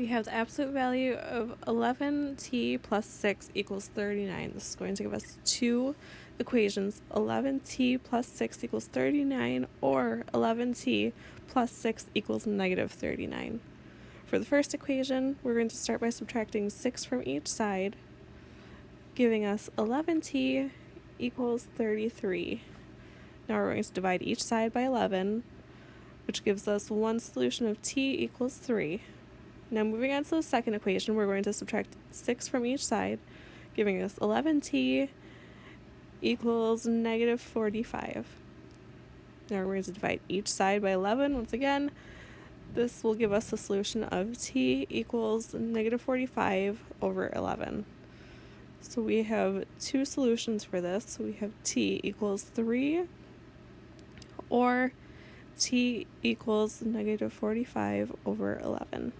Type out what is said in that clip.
We have the absolute value of 11t plus 6 equals 39. This is going to give us two equations, 11t plus 6 equals 39 or 11t plus 6 equals negative 39. For the first equation, we're going to start by subtracting 6 from each side, giving us 11t equals 33. Now we're going to divide each side by 11, which gives us one solution of t equals 3. Now moving on to the second equation, we're going to subtract 6 from each side, giving us 11t equals negative 45. Now we're going to divide each side by 11 once again. This will give us the solution of t equals negative 45 over 11. So we have two solutions for this. We have t equals 3 or t equals negative 45 over 11.